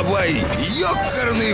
Бабай, ёкарный